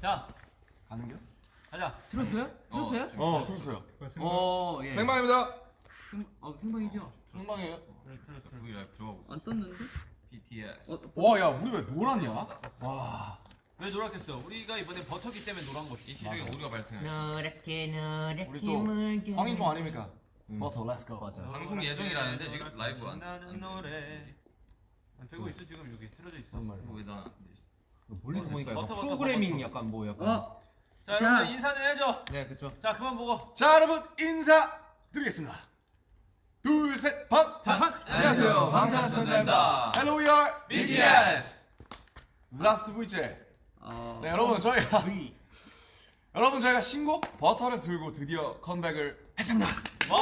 자 가는 겨? 가자. 들었어요? 들었어요? 어 들었어요. 어, 예. 생방입니다. 생, 어, 생방이죠? 생방이에요. V 라이브 들어가고 있어. 안 떴는데? BTS. 어, 와, 야, 우리 왜 노랗냐? 와. 왜 노랗겠어? 우리가 이번에 버터기 때문에 노란 거지. 이 시중에 오류가 발생했어. 노랗게 노랗게 우리 또 황인종 아닙니까? 버터, let's go. 방송 예정이라는데 지금 라이브 안 나는 노래. 되고 있어 지금 여기 틀어져 있어. 이거 왜나 멀리서 보니까 약간 버터, 버터, 프로그래밍 버터. 약간 뭐 약간 어, 자 자. 여러분들 인사는 해줘. 네 그쵸 자 그만 보고. 자, 여러분 인사 드리겠습니다. 둘, 셋, 방. 반! 안녕하세요. 방탄소년단입니다. Hello, we are BTS. Здравствуйте. 어, 네, 여러분 저희가 여러분 저희가 신곡 버터를 들고 드디어 컴백을 했습니다. 와우.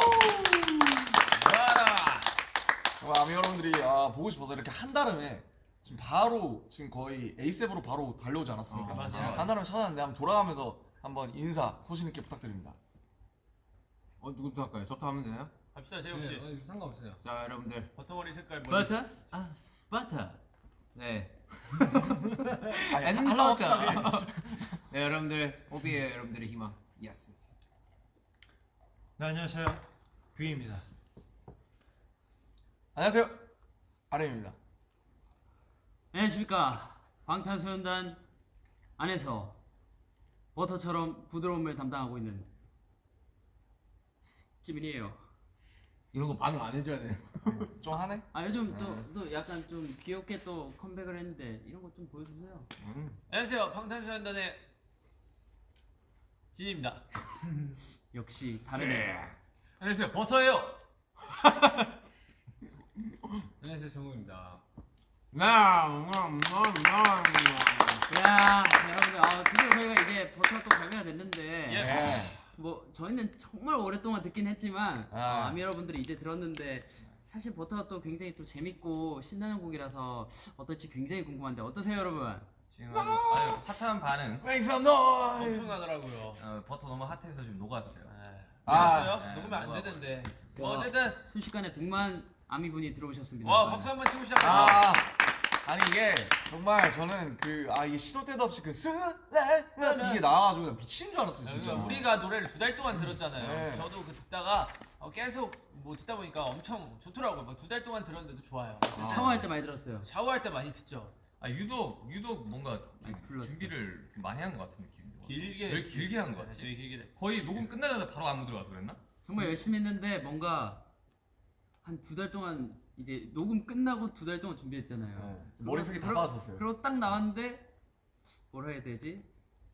와라. 어, 아미 여러분들이 아, 보고 싶어서 이렇게 한 달음에 지금 바로 지금 거의 ASAP으로 바로 달려오지 않았습니까? 어, 맞아요. 한 달음에 찾았는데 한번 돌아가면서 한번 인사 소신 있게 부탁드립니다. 어 누구부터 할까요? 저부터 하면 되나요? 갑시다 재욱 씨. 네, 상관없어요. 자 여러분들 버터머리 색깔 머리. 버터? 아 버터 네 아니, 버터. 네 여러분들 오비의 여러분들의 희망 yes 네, 안녕하세요. 뷔입니다. 안녕하세요. RM입니다. 안녕하십니까. 방탄소년단 안에서 버터처럼 부드러움을 담당하고 있는 찌민이에요. 이런 거 반응 안 해줘야 돼 좀 하네? 아 요즘 또, 또 약간 좀 귀엽게 또 컴백을 했는데 이런 거 좀 보여주세요. 안녕하세요 방탄소년단의 진입니다. 역시 다르네. 안녕하세요 버터예요. 안녕하세요, 정우입니다. 야 여러분들 아, 드디어 저희가 이제 버터가 또 발매가 됐는데 예. 네. 뭐 저희는 정말 오랫동안 듣긴 했지만 아. 어, 아미 여러분들이 이제 들었는데 사실 버터가 또 굉장히 또 재밌고 신나는 곡이라서 어떨지 굉장히 궁금한데 어떠세요 여러분? 지금 아주, 핫한 반응. Make some noise. 엄청나더라고요. 어, 버터 너무 핫해서 지금 녹았어요. 아, 아, 네, 녹으면 안. 되는데. 그뭐 어쨌든 순식간에 100만 아미 분이 들어오셨습니다. 와 박수 한번 치고 시작하자. 아, 아니 이게 정말 저는 그 아 이게 시도 때도 없이 그 슬레 이게 나와가지고 미치는 줄 알았어요 진짜. 그러니까 우리가 노래를 두 달 동안 들었잖아요. 네. 저도 그 듣다가 어, 계속 뭐 듣다 보니까 엄청 좋더라고요. 두달 동안 들었는데도 좋아요. 샤워할 때 많이 들었어요. 샤워할 때 많이 듣죠. 아 유독 유독 뭔가. 준비를 좀 많이 한 것 같은 느낌. 길게. 왜 길게 한것 네, 같지? 되게 길게 됐. 거의 녹음 끝나자마자 바로 안무 들어가서 그랬나? 정말 열심히 했는데 뭔가 한 두 달 동안 이제 녹음 끝나고 두 달 동안 준비했잖아요. 네. 머릿속에 다 빠졌었어요. 그리고 딱 나왔는데 뭐라 해야 되지?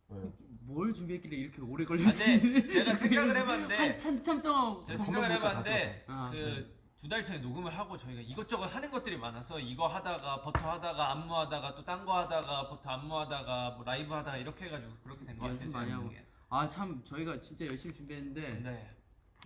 왜요? 뭘 준비했길래 이렇게 오래 아, 걸렸지? 제가 생각을 해봤는데 한참 참 동안 제가 그 생각을 해봤는데 아, 그두 달 전에 녹음을 하고 저희가 이것저것 하는 것들이 많아서 이거 하다가 버터 하다가 안무 하다가 또 딴 거 하다가 버터 안무 하다가 뭐 라이브 하다가 이렇게 해가지고 그렇게 된 거 같아요. 연습 제가 많이 하고. 보기엔. 아참 저희가 진짜 열심히 준비했는데 네.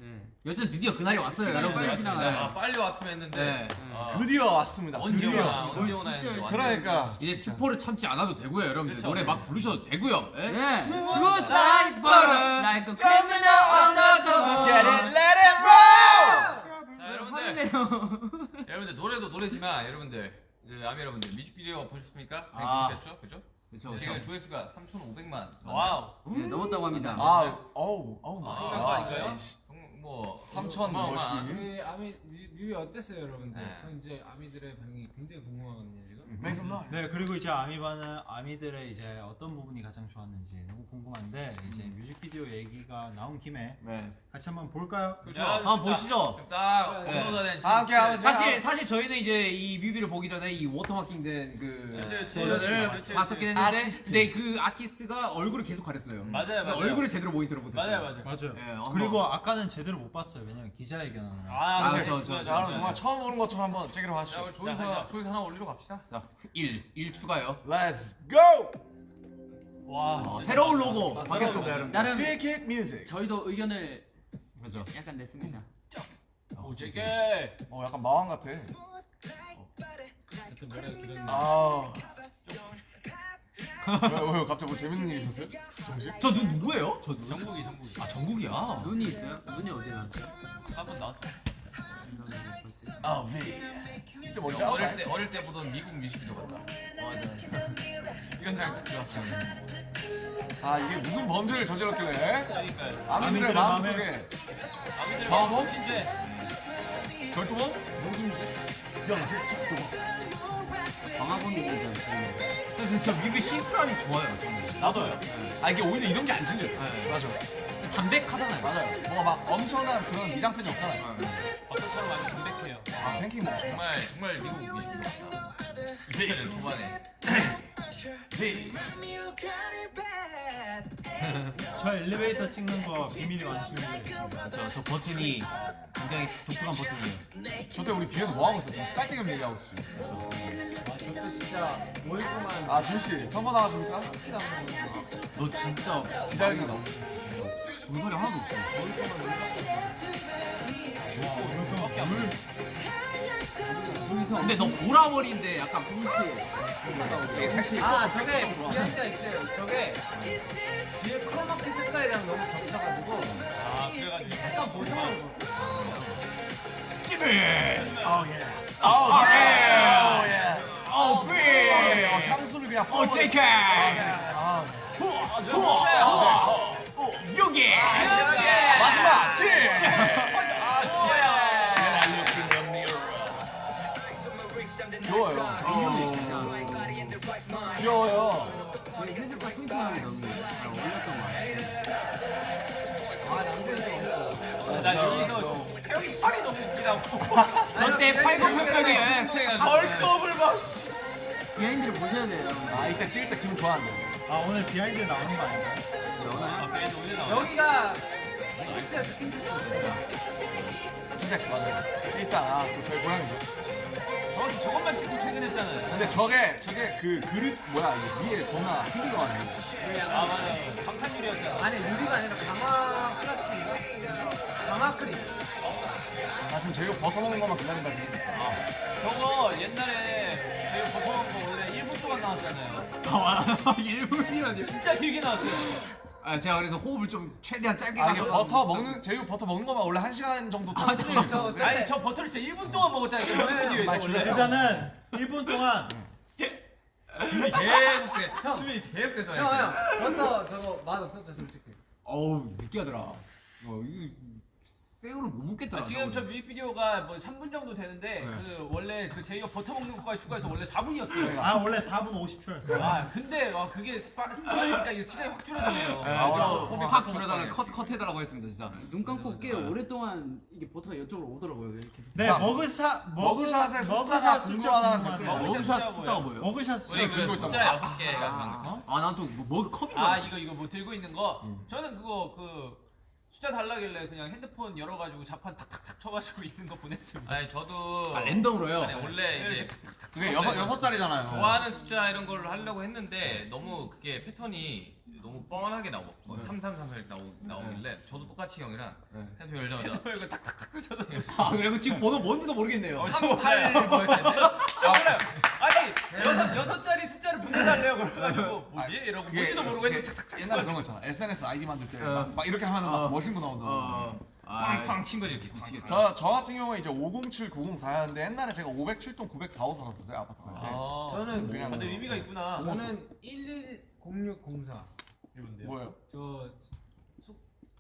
네. 여튼 드디어 그날이 왔어요 여러분들 빨리. 네. 아 빨리 왔으면 했는데. 네. 아, 드디어 왔습니다. 언제 드디어. 오나 뭘 언제 오나 했는데. 그러니까 이제 스포를 참지 않아도 되고요 여러분들 그렇죠. 노래 막 부르셔도 되고요 예? 네. Suicide butter like a criminal undercover. Get it, let it roll. 자 여러분들 화내네요. 여러분들 노래도 노래지만 여러분들 그 아미 여러분들 뮤직비디오 보셨습니까? 아. 190죠, 그죠? 그쵸 그쵸 지금 조회수가 3,500만. Wow. 네, 넘었다고 합니다. 아, 어우, oh my 아, 거 아닌가요? God. 뭐 3천 어마어마한. 멋있기. 우리 아미 뮤- 뮤비 어땠어요, 여러분들? 네. 저 이제 아미들의 반응이 굉장히 궁금하거든요. Make some noise. 네 그리고 이제 아미반은 아미들의 이제 어떤 부분이 가장 좋았는지 너무 궁금한데 이제 뮤직비디오 얘기가 나온 김에 네. 같이 한번 볼까요? 그죠? 야, 한번 보시죠 딱 네. 업로드가 된다 함께 하면 사실 사실 저희는 이제 이 뮤비를 보기 전에 이 watermarking 된 그 그치, 그치. 버전을. 봤었긴 했는데 아티스트. 근데 그 아티스트가 얼굴을 계속 가렸어요. 맞아요, 맞아요. 얼굴을 제대로 모니터를 못했어요. 맞아요, 맞아요. 맞아요. 예, 한번- 그리고 아까는 제대로 못 봤어요. 왜냐면 기자회견을. 아, 아, 그럼 정말 처음 보는 것처럼 한번 제기로 자, 하시죠. 자. 조회수 하나 올리러 갑시다. 자, 1, 1 추가요. Let's go. 와. 어, 진짜 새로운. 로고 아, 바뀌었습니다, 여러분. 나름 Big Hit Music. 저희도 의견을 그렇죠. 약간 냈습니다. 오, 제게. 어, 약간 마왕 같아. 길었는데. 아. 왜, 왜 갑자기 뭐 재밌는 일 있었어요? 정식? 저 누, 누구예요? 저 누구? 정국이, 정국이. 아, 정국이야. 눈이 있어요? 눈이 어디 나왔어요? 한번 나왔어. 아, V. 이때 뭔지 어릴? 때 어릴 때 보던 미국 뮤직비디오 같다. 맞아. 이런 생각 들었어요. 아 이게 무슨 범죄를 저질렀길래. 아미들의 마음속에? 마음 진짜 절도범? 방학원이잖아요. 진짜 뮤비 심플하니 좋아요. 나도요. 아 이게 오히려 이런 게 안 질려요 맞아 담백하잖아요. 맞아요 뭐가 막 엄청난 그런 미장센이 없잖아요 사람 많이 담백해요. 아 팬케이크 먹고 정말 정말 미국 같다. 이때는 초반에. 저 엘리베이터 찍는 거 비밀이 완충돼. 저, 저 버튼이 굉장히 독특한 버튼이에요. 저때 우리 뒤에서 뭐 하고 있어? 지금 쌀땡을 얘기하고 있어 지금 저때 진짜 5일 동안 아 지우씨 선거 나가십니까? 너 진짜 기자회견 물건이 하나도 없어. 근데 너 보라머리인데 약간 아 저게 비하인드가 있어요. 저게 뒤에 크로마키 색깔이랑 너무 겹쳐가지고 아 그래가지고 약간 모성한 거아 예! 어 삐! 어, 향수를 그냥 어, JK! 여기! 저때 팔굽혀펴기 bulk up을 막. behind를 보셔야 돼요. 여러분. 아 이때 찍을 때 기분 좋았는데 아 오늘 behind 나오는 거 아닌가요? 아. 여기가 킨텍스 맞아요 일상 아그 저희 고양이죠 저 저것만 찍고 퇴근했잖아요. 근데 저게 저게 그 그릇 뭐야 이게 위에 겁나 힘들어가지고 아 맞아요. 방탄유리였잖아. 아니 유리가 아니라 강화 플라스틱인가? 강화 크림 나 지금 제이홉 버터 먹는 것만 기다린다 지금 저거 옛날에 버터먹은 거 원래 1분 동안 나왔잖아요. 아, 일분이라니. 진짜 길게 나왔어요. 아, 제가 그래서 호흡을 좀 최대한 짧게 아 이게 가려고 버터 먹는 제이홉 버터 먹는 것만 원래 한 시간 정도 아, 있어 저- 저- 아니 저 버터를 진짜 1분 동안 먹었잖아요. 뮤직비디오에서 많이 원래. 줄였어. 일단은 1분 동안 준비 계속 돼. 준비 계속 됐잖아요. 형 형 버터 저거 맛 없었죠 솔직히 어우, 느끼하더라. 어, 이거 생으로 못 먹겠더라. 아, 지금 저 뮤직비디오가 뭐 3분 정도 되는데 그 원래 그 제이가 버터 먹는 것까지 추가해서 원래 4분이었어요. 아 원래 4분 50초였어요. 아 근데 와 그게 빠- 빠르니까 이게 시간이 확 줄어드네요. 네, 아, 저확확 줄여달라 컷, 컷 해달라고 했습니다, 진짜. 눈 감고 꽤 오랫동안 이게 버터가 이쪽으로 오더라고요. 이렇게. 네 자, 머그샷 머그샷의 숫자가 머그샷 궁금하다는 숫자 댓글. 머그샷 숫자가 뭐예요? 머그샷 숫자 그 들고 있단 숫자 여섯 개가 만든 거. 아, 난또 뭐, 아. 이거 이거 뭐 들고 있는 거 저는 그거 그 숫자 달라길래 그냥 핸드폰 열어가지고 자판 탁탁탁 쳐가지고 있는 거 보냈습니다. 아니 저도 아, 랜덤으로요? 아니 원래 이제 그게 여섯 여섯 자리잖아요 좋아하는 숫자 이런 걸 하려고 했는데 너무 그게 패턴이 너무 뻔하게 나오고 뭐3334 이렇게 나오, 나오길래 저도 똑같이 형이랑 핸드폰 열자마자 이거 탁탁탁 쳐서 아, 그리고 지금 번호 뭔지도 모르겠네요. 38뭐 했는데 저 몰라요. 아니 여섯 여섯 자리 숫자를 보내달래요. 그래가지고. 뭐지? 이러고 그게- 뭔지도 모르고 그게 했는데 탁탁탁 옛날에. 그런 거 있잖아. SNS 아이디 만들 때막 이렇게 하면 막 멋있는 거 나온다 어, 아, 쾅쾅 친 거지 이렇게 쾅쾅. 저, 저 같은 경우에 이제 507, 904였는데 옛날에 제가 507동 904호 살았었어요 아파트 살 때. 아, 저는 뭐- 의미가 있구나. 저는 110604 뭐예요? 저 숙,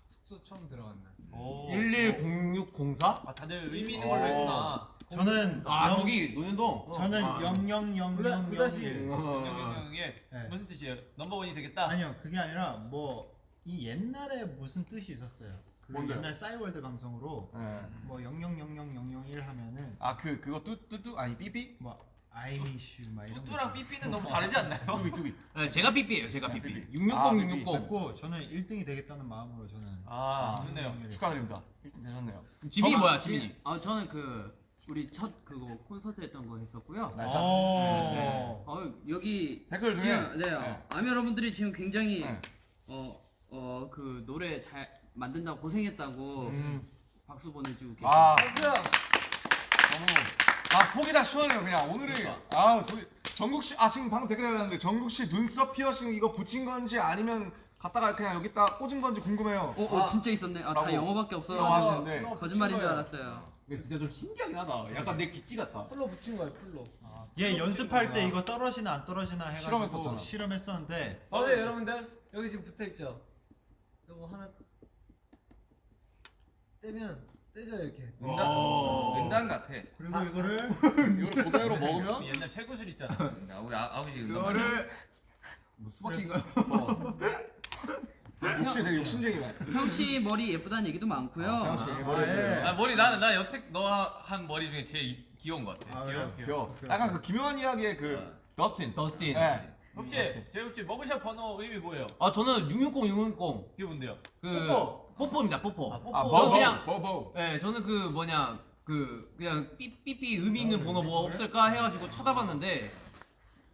숙소 처음 들어간 날 오. 110604? 아 다들 의미 있는 걸로 했구나. 저는 아, 영- 거기 노년동? 저는 아. 00000 구다시. 어. 영영영의 네. 무슨 뜻이에요? 넘버원이 되겠다. 아니요 그게 아니라 뭐 이 옛날에 무슨 뜻이 있었어요. 그 뭔데요? 옛날 싸이월드 감성으로 네. 뭐000001 하면은 아그 그거 뚜뚜뚜 아니 삐삐? 뭐 아이리슈 막 이런 거 뚜뚜랑. 삐삐는 너무 다르지 않나요? 뚜비 뚜비. 네, 제가 삐삐예요, 제가 네, 삐삐. 삐삐. 660, 아, 660. 그랬고 저는 1등이 되겠다는 마음으로 저는 아 좋네요. 축하드립니다. 1등 되셨네요. 지민이 뭐야, 지민이? 아 저는 그 우리 첫 그거 콘서트 했던 거 했었고요. 날짜. 어. 어 여기 댓글 중에 지금 네, 네. 아미 여러분들이 지금 굉장히 네. 어어 그 노래 잘 만든다고 고생했다고 음. 박수 보내주고 계세요. 아 박수! 너무 아 속이 다 시원해요 그냥 오늘이 아 속이 정국 씨아 지금 방금 댓글 달렸는데 정국 씨 눈썹 피어싱 이거 붙인 건지 아니면 갖다가 그냥 여기 다 꽂은 건지 궁금해요. 어, 어 진짜 있었네. 아 다 영어밖에 없어. 영어 하시는데 이거 거짓말인 줄. 알았어요. 이게 진짜 좀 신기하긴 하다. 약간 내 기찌 같다. 풀로 붙인 거예요 풀로 얘 연습할 때 이거 떨어지나 안 떨어지나 해가지고 실험했었잖아. 실험했었는데 어제 여러분들 여기 지금 붙어 있죠 이거 하나 떼면 떼져요 이렇게 은단, 은단 같아. 그리고 이거를 이걸 그대로 먹으면 옛날 최구슬 있잖아. 야, 우리 아, 아버지 은단. 그거를 뭐 수박인가요? 욕심 되게 욕심쟁이네. 형씨 머리 예쁘다는 얘기도 많고요. 장씨 머리 예. 아, 머리 나는 나 여태 너 한 머리 중에 제일 이- 귀여운 것 같아. 아, 그래요? 귀여워. 약간 그 기묘한 이야기의 그 더스틴. 더스틴. 네. 혹시 재욱 씨 머그샷 번호 의미 뭐예요? 아 저는 660 660 그게 뭔데요? 그 뽀뽀. 뽀뽀입니다. 뽀뽀. 아, 뽀뽀. 아, 저 버버. 그냥- 버버. 네, 저는 그 뭐냐 그 그냥 삐삐삐 의미 있는 번호 뭐 없을까 해가지고 찾아봤는데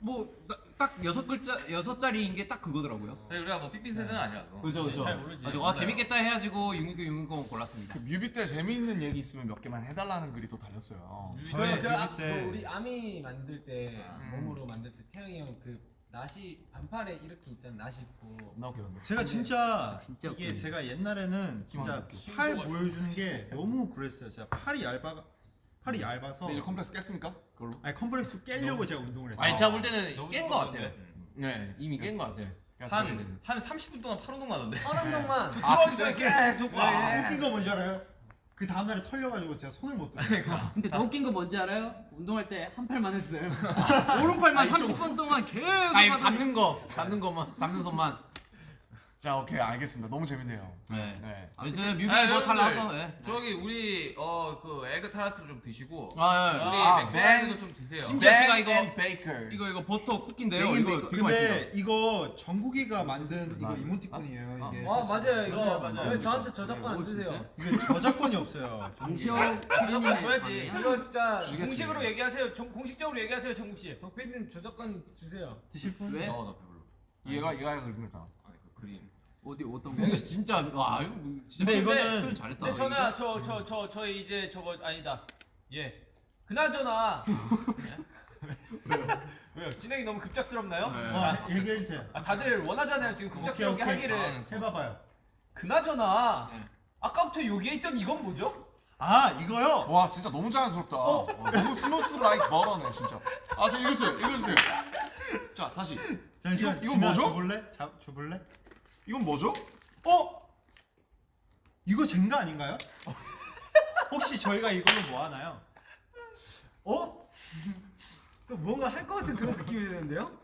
뭐 딱 여섯 글자 여섯 자리인 게 딱 그거더라고요. 사실 우리가 뭐 삐삐 세대는 아니라서. 그죠 그죠. 잘 모르지. 가지고 아 재밌겠다 해가지고 660 660 골랐습니다. 그 뮤비 때 재미있는 얘기 있으면 몇 개만 해달라는 글이 또 달렸어요. 저희 그, 아, 뮤비 때그 우리 아미 만들 때 음. 몸으로 만들 때 태영이 형그 나시 안팔에 이렇게 있잖아 나시 입고 나 웃겼는데. 제가 진짜 진짜 이게 웃기네. 제가 옛날에는 진짜 팔 보여주는 게 너무 그랬어요. 제가 팔이 얇아 팔이 얇아서 근데 이제 컴플렉스 깼습니까? 그걸로? 아니 컴플렉스 깨려고 제가 운동을 했어요. 아니 제가 볼 때는 깬 거 같아요. 좋은데? 네 이미 깬 거 같아요. 한, 한 30분 동안 팔 운동 하던데. 얼음 동만 들어가기 전에 계속 와 웃긴 거 뭔지 알아요? 그 다음날에 털려가지고 제가 손을 못 들어요. 근데 더 웃긴 거 뭔지 알아요? 운동할 때 한 팔만 했어요. 오른팔만 30분 동안 계속 아 하다가 잡는 거 잡는 것만 잡는 손만. 자, 오케이. 알겠습니다. 너무 재밌네요. 네. 네. 아무튼 뮤비 아, 뭐잘 여러분들, 나왔어. 네. 저기 우리 어그 에그 타르트 좀 드시고 아, 예. 우리 아, 맥도날드도 좀 드세요. 심지어 제가 이거. 이거 이거 버터 쿠키인데요. 이거 베이컨. 되게 맛있어요. 근데 이거 정국이가 만든 이거 이모티콘이에요. 이게 와 맞아요 이거 맞아요. 왜 저한테 저작권 안 주세요 이게 저작권이 없어요. 강시혁 저작권 줘야지. 이거 진짜 공식으로 얘기하세요. 정, 공식적으로 얘기하세요, 정국 씨. 덕PD님 저작권 주세요 드실 분? 왜? 어, 나 배불러. 얘가 얘가 그러니까. 아니 그 그림. 어디 어떤 거? 이거 진짜 와 이거 진짜 근데 표현 이거는 잘했다. 근데 저는 저저 저 저 이제 저거 아니다. 예. 그나저나 왜요? 왜요? 진행이 너무 급작스럽나요? 네. 어, 얘기해 주세요. 아 다들 원하잖아요. 지금 급작스럽게 오케이, 오케이. 하기를. 아, 해봐봐요. 그나저나 네. 아까부터 여기에 있던 이건 뭐죠? 아 이거요? 와, 진짜 너무 자연스럽다. 어, 너무 smooth like butter네, 진짜. 아, 저 읽어주세요. 읽어주세요. 자, 다시. 잠시만. 이거- 이거 뭐죠? 줘볼래? 자, 줘볼래? 이건 뭐죠? 어? 이거 젠가 아닌가요? 혹시 저희가 이걸로 뭐 하나요? 어? 또 뭔가 할 것 같은 그런 느낌이 드는데요?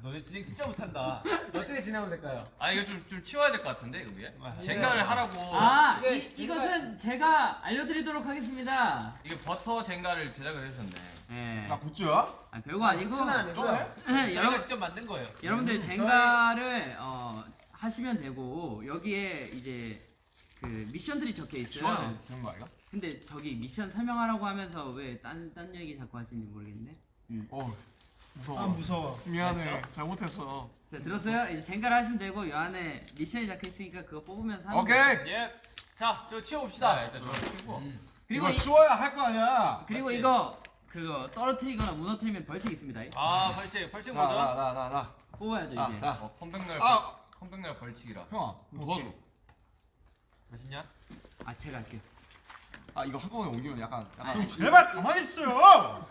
야, 너네 진행 진짜 못한다. 어떻게 진행하면 될까요? 아 이거 좀 좀 치워야 될 것 같은데 이거 위에. 아, 젠가를 하라고. 아 이게 이, 이것은 제가 알려드리도록 하겠습니다. 이게 버터 젠가를 제작을 해주셨네. 예. 나 굿즈야? 아, 별거 아니고 아니고요 쩌네? 저희가 직접 만든 거예요. 여러분들 젠가를 어, 하시면 되고 여기에 이제 그 미션들이 적혀 있어요. 되는 거 아니야? 근데 저기 미션 설명하라고 하면서 왜 딴 딴 얘기 자꾸 하시는지 모르겠네. 어, 무서워. 아 무서워. 미안해. 잘못했어. 자 들었어요? 이제 젠가를 하시면 되고 이 안에 미션이 적혀 있으니까 그거 뽑으면서 하면 오케이. 예. 자, 저 치워 자 봅시다. 일단 저거 치우고. 그리고 이거 이, 치워야 할 거 아니야. 그리고 맞지? 이거 그거 떨어뜨리거나 무너뜨리면 벌칙 있습니다. 아, 벌칙. 벌칙 자, 뭐죠? 나, 나, 나, 나. 뽑아야죠 자, 이제. 자. 어 컴백날 아! 컴백날 벌칙이라. 형아, 뭐 도와줘. 맛있냐? 아 제가 할게요. 아, 이거 한꺼번에 옮기면 약간, 약간. 아니, 제발 가만히 있어요.